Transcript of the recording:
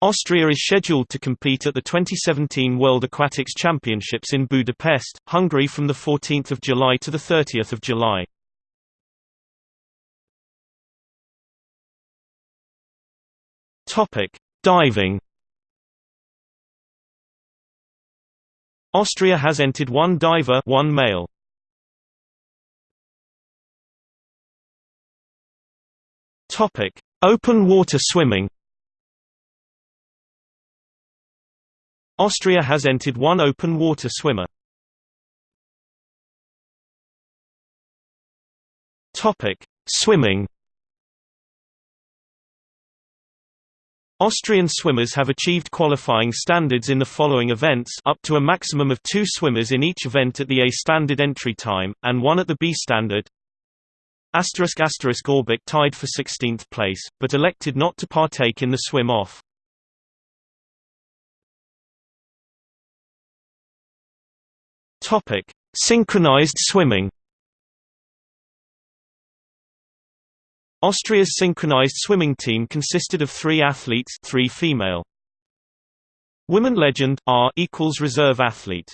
Austria is scheduled to compete at the 2017 World Aquatics Championships in Budapest, Hungary from 14 July to 30 July. Diving Austria has entered one diver one male. Open water swimming Austria has entered one open water swimmer. Topic: Swimming. Austrian swimmers have achieved qualifying standards in the following events up to a maximum of two swimmers in each event at the A standard entry time, and one at the B standard. Asterisk asterisk Aubach tied for 16th place, but elected not to partake in the swim-off. Topic: Synchronized swimming. Austria's synchronized swimming team consisted of three athletes, three female. Women legend R equals reserve athlete.